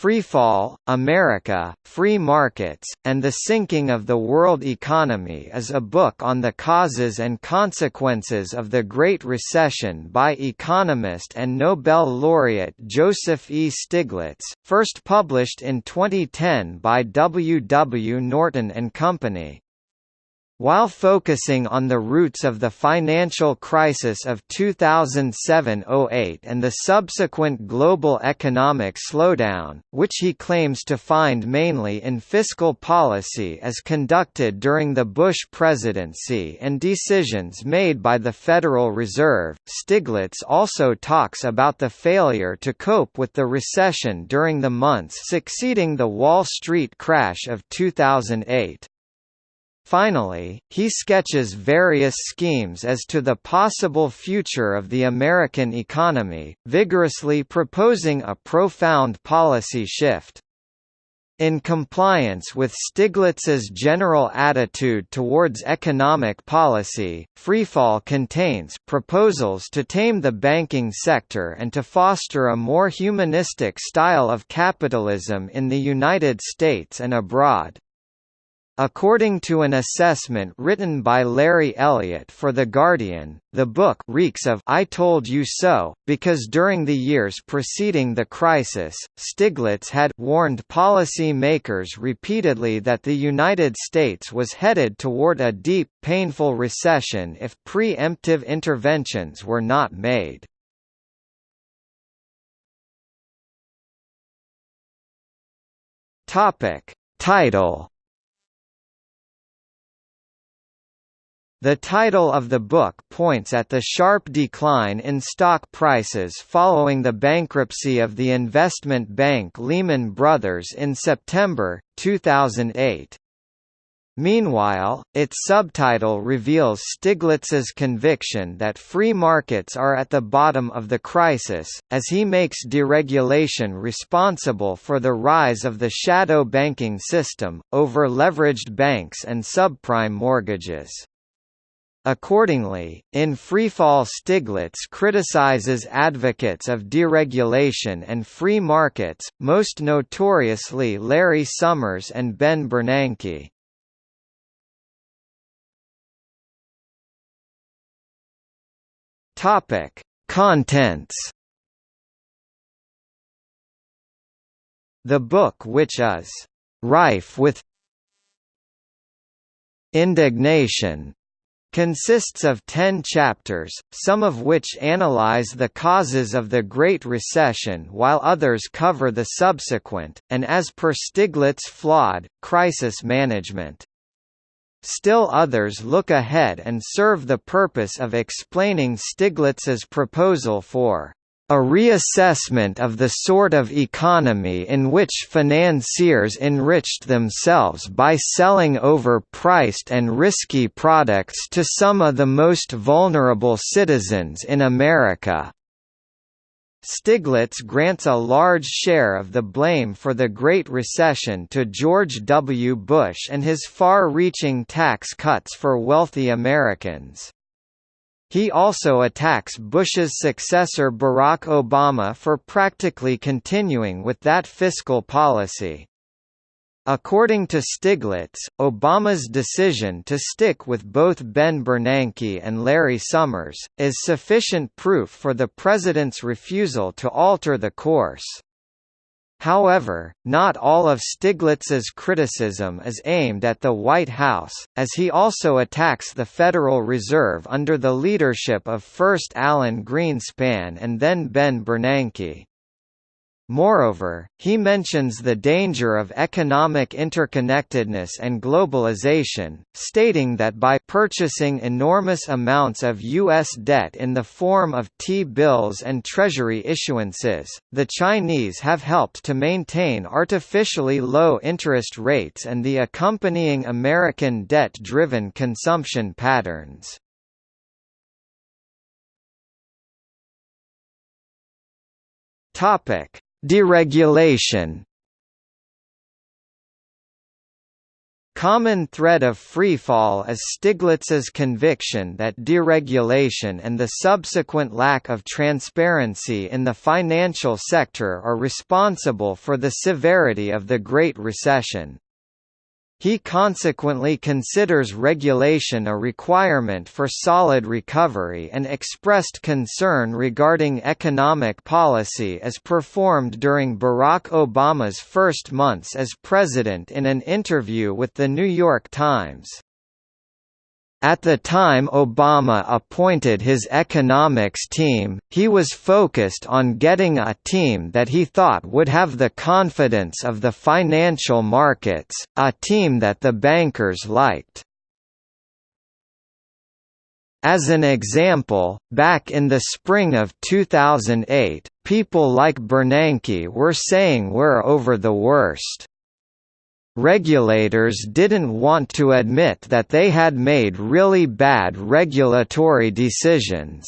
Freefall, America, Free Markets, and the Sinking of the World Economy is a book on the causes and consequences of the Great Recession by economist and Nobel laureate Joseph E. Stiglitz, first published in 2010 by W. W. Norton and Company. While focusing on the roots of the financial crisis of 2007–08 and the subsequent global economic slowdown, which he claims to find mainly in fiscal policy as conducted during the Bush presidency and decisions made by the Federal Reserve, Stiglitz also talks about the failure to cope with the recession during the months succeeding the Wall Street crash of 2008. Finally, he sketches various schemes as to the possible future of the American economy, vigorously proposing a profound policy shift. In compliance with Stiglitz's general attitude towards economic policy, Freefall contains proposals to tame the banking sector and to foster a more humanistic style of capitalism in the United States and abroad. According to an assessment written by Larry Elliott for The Guardian, the book reeks of I told you so, because during the years preceding the crisis, Stiglitz had warned policy makers repeatedly that the United States was headed toward a deep, painful recession if preemptive interventions were not made. Topic. Title The title of the book points at the sharp decline in stock prices following the bankruptcy of the investment bank Lehman Brothers in September, 2008. Meanwhile, its subtitle reveals Stiglitz's conviction that free markets are at the bottom of the crisis, as he makes deregulation responsible for the rise of the shadow banking system, over-leveraged banks and subprime mortgages. Accordingly, in Freefall Stiglitz criticizes advocates of deregulation and free markets, most notoriously Larry Summers and Ben Bernanke. Topic: Contents. The book which is rife with indignation consists of ten chapters, some of which analyze the causes of the Great Recession while others cover the subsequent, and as per Stiglitz flawed, crisis management. Still others look ahead and serve the purpose of explaining Stiglitz's proposal for a reassessment of the sort of economy in which financiers enriched themselves by selling overpriced and risky products to some of the most vulnerable citizens in America. Stiglitz grants a large share of the blame for the Great Recession to George W. Bush and his far-reaching tax cuts for wealthy Americans. He also attacks Bush's successor Barack Obama for practically continuing with that fiscal policy. According to Stiglitz, Obama's decision to stick with both Ben Bernanke and Larry Summers, is sufficient proof for the president's refusal to alter the course. However, not all of Stiglitz's criticism is aimed at the White House, as he also attacks the Federal Reserve under the leadership of first Alan Greenspan and then Ben Bernanke. Moreover, he mentions the danger of economic interconnectedness and globalization, stating that by purchasing enormous amounts of U.S. debt in the form of T-bills and Treasury issuances, the Chinese have helped to maintain artificially low interest rates and the accompanying American debt-driven consumption patterns. Topic Deregulation common thread of freefall is Stiglitz's conviction that deregulation and the subsequent lack of transparency in the financial sector are responsible for the severity of the Great Recession. He consequently considers regulation a requirement for solid recovery and expressed concern regarding economic policy as performed during Barack Obama's first months as president in an interview with The New York Times. At the time Obama appointed his economics team, he was focused on getting a team that he thought would have the confidence of the financial markets, a team that the bankers liked. As an example, back in the spring of 2008, people like Bernanke were saying we're over the worst. Regulators didn't want to admit that they had made really bad regulatory decisions.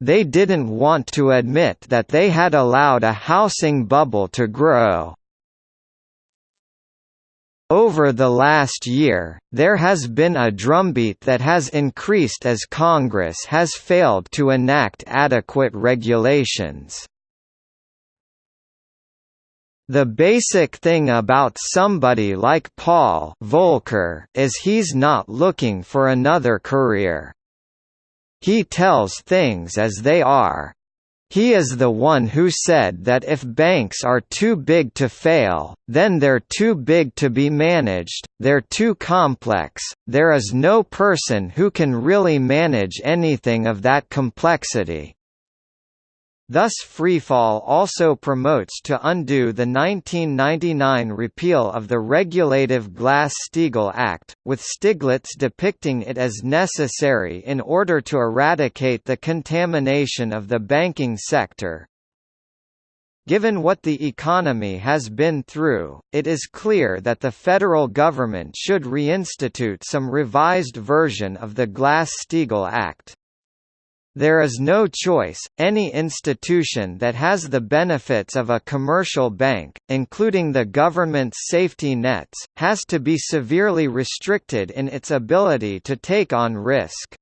They didn't want to admit that they had allowed a housing bubble to grow. Over the last year, there has been a drumbeat that has increased as Congress has failed to enact adequate regulations. The basic thing about somebody like Paul Volcker is he's not looking for another career. He tells things as they are. He is the one who said that if banks are too big to fail, then they're too big to be managed, they're too complex, there is no person who can really manage anything of that complexity. Thus freefall also promotes to undo the 1999 repeal of the regulative Glass-Steagall Act, with Stiglitz depicting it as necessary in order to eradicate the contamination of the banking sector. Given what the economy has been through, it is clear that the federal government should reinstitute some revised version of the Glass-Steagall Act. There is no choice, any institution that has the benefits of a commercial bank, including the government's safety nets, has to be severely restricted in its ability to take on risk.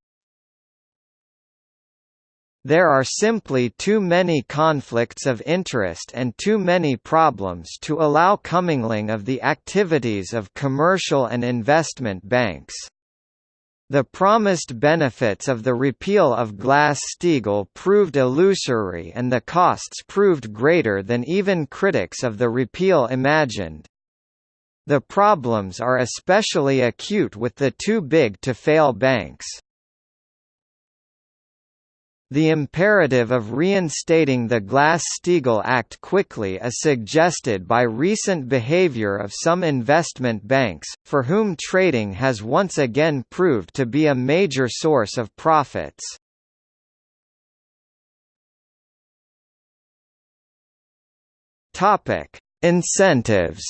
There are simply too many conflicts of interest and too many problems to allow commingling of the activities of commercial and investment banks. The promised benefits of the repeal of Glass-Steagall proved illusory and the costs proved greater than even critics of the repeal imagined. The problems are especially acute with the too big to fail banks. The imperative of reinstating the Glass-Steagall Act quickly is suggested by recent behavior of some investment banks, for whom trading has once again proved to be a major source of profits. Incentives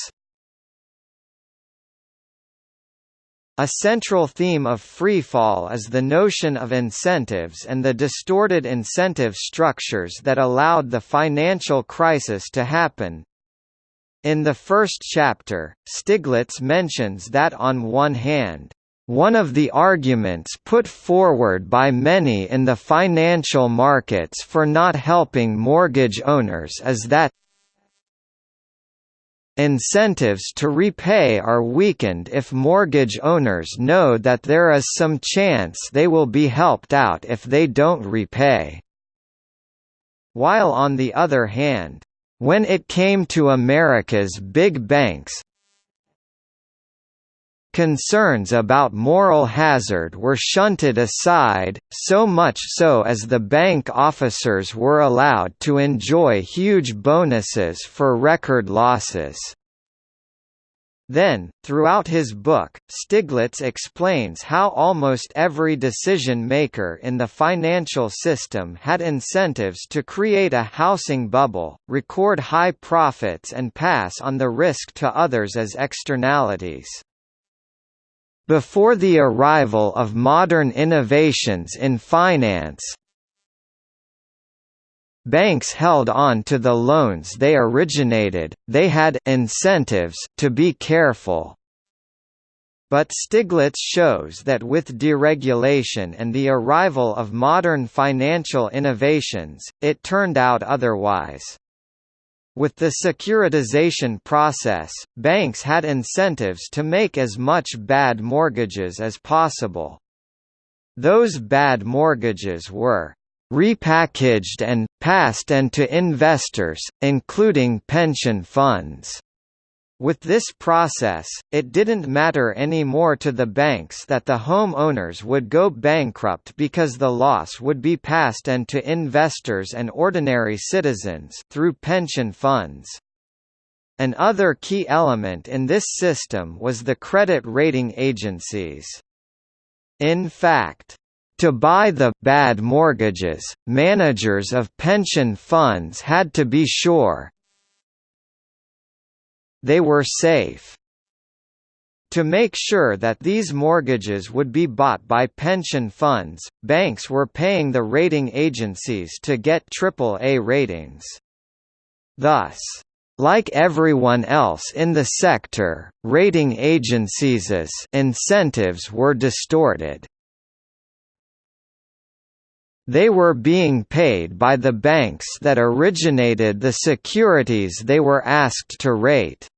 A central theme of freefall is the notion of incentives and the distorted incentive structures that allowed the financial crisis to happen. In the first chapter, Stiglitz mentions that on one hand, one of the arguments put forward by many in the financial markets for not helping mortgage owners is that Incentives to repay are weakened if mortgage owners know that there is some chance they will be helped out if they don't repay. While on the other hand, when it came to America's big banks, Concerns about moral hazard were shunted aside, so much so as the bank officers were allowed to enjoy huge bonuses for record losses. Then, throughout his book, Stiglitz explains how almost every decision-maker in the financial system had incentives to create a housing bubble, record high profits and pass on the risk to others as externalities. Before the arrival of modern innovations in finance, Banks held on to the loans they originated, they had incentives to be careful. but Stiglitz shows that with deregulation and the arrival of modern financial innovations, it turned out otherwise. With the securitization process, banks had incentives to make as much bad mortgages as possible. Those bad mortgages were repackaged and, passed and to investors, including pension funds. With this process, it didn't matter anymore to the banks that the home owners would go bankrupt because the loss would be passed and to investors and ordinary citizens through pension funds. Another key element in this system was the credit rating agencies. In fact, to buy the bad mortgages, managers of pension funds had to be sure they were safe. To make sure that these mortgages would be bought by pension funds, banks were paying the rating agencies to get AAA ratings. Thus, like everyone else in the sector, rating agencies' incentives were distorted. They were being paid by the banks that originated the securities they were asked to rate.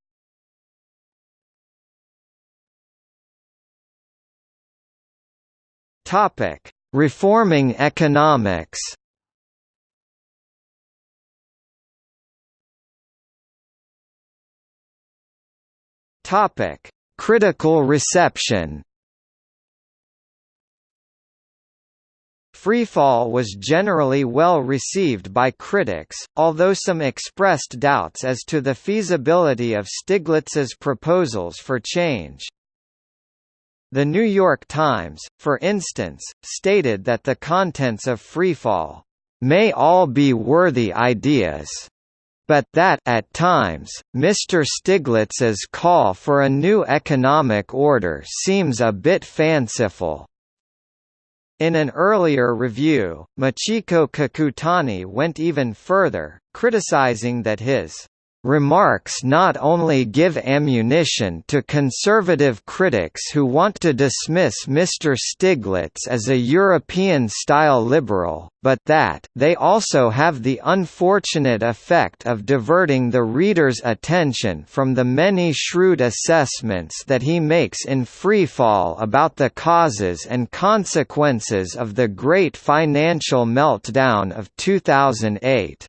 Topic: Reforming economics. Topic: Critical reception. Freefall was generally well received by critics, although some expressed doubts as to the feasibility of Stiglitz's proposals for change. The New York Times, for instance, stated that the contents of Freefall may all be worthy ideas, but that at times, Mr. Stiglitz's call for a new economic order seems a bit fanciful. In an earlier review, Michiko Kakutani went even further, criticizing that his remarks not only give ammunition to conservative critics who want to dismiss Mr. Stiglitz as a European-style liberal, but that they also have the unfortunate effect of diverting the reader's attention from the many shrewd assessments that he makes in Freefall about the causes and consequences of the great financial meltdown of 2008.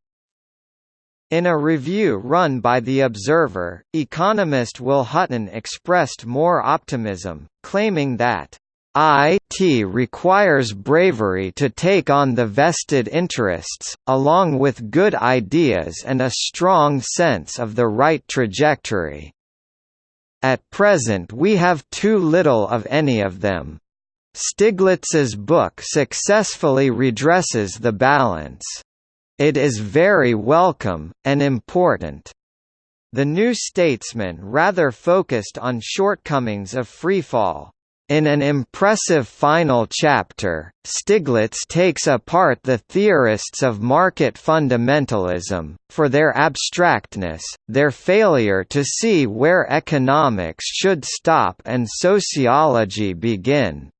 In a review run by The Observer, economist Will Hutton expressed more optimism, claiming that IT requires bravery to take on the vested interests, along with good ideas and a strong sense of the right trajectory. At present we have too little of any of them. Stiglitz's book successfully redresses the balance. It is very welcome, and important. The New Statesman rather focused on shortcomings of freefall. In an impressive final chapter, Stiglitz takes apart the theorists of market fundamentalism, for their abstractness, their failure to see where economics should stop and sociology begin.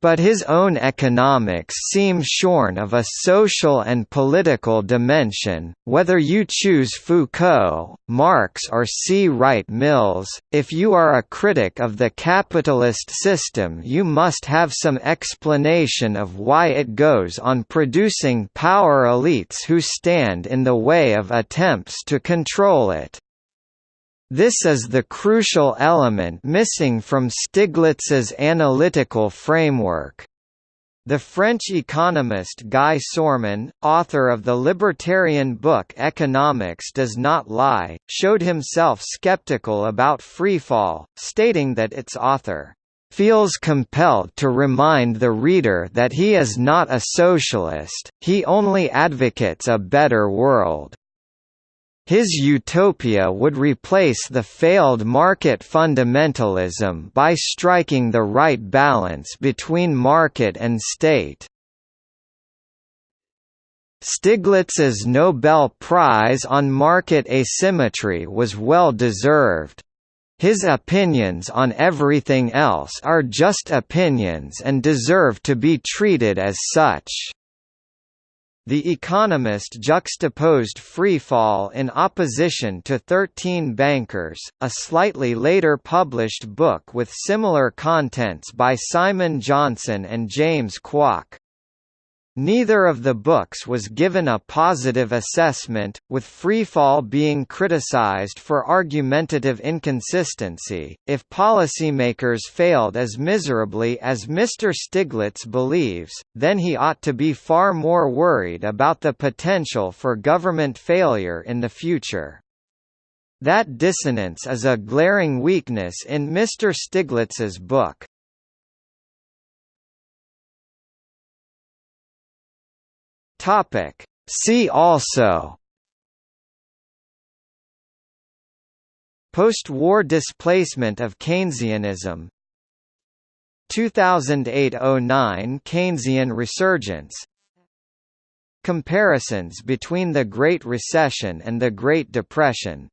But his own economics seem shorn of a social and political dimension, whether you choose Foucault, Marx or C. Wright Mills. If you are a critic of the capitalist system, you must have some explanation of why it goes on producing power elites who stand in the way of attempts to control it. This is the crucial element missing from Stiglitz's analytical framework. The French economist Guy Sorman, author of the libertarian book Economics Does Not Lie, showed himself skeptical about freefall, stating that its author feels compelled to remind the reader that he is not a socialist, he only advocates a better world. His utopia would replace the failed market fundamentalism by striking the right balance between market and state. Stiglitz's Nobel Prize on Market Asymmetry was well deserved. His opinions on everything else are just opinions and deserve to be treated as such." The Economist juxtaposed Freefall in opposition to Thirteen Bankers, a slightly later published book with similar contents by Simon Johnson and James Kwak. Neither of the books was given a positive assessment, with Freefall being criticized for argumentative inconsistency. If policymakers failed as miserably as Mr. Stiglitz believes, then he ought to be far more worried about the potential for government failure in the future. That dissonance is a glaring weakness in Mr. Stiglitz's book. Topic. See also. Post-war displacement of Keynesianism. 2008–09 Keynesian resurgence. Comparisons between the Great Recession and the Great Depression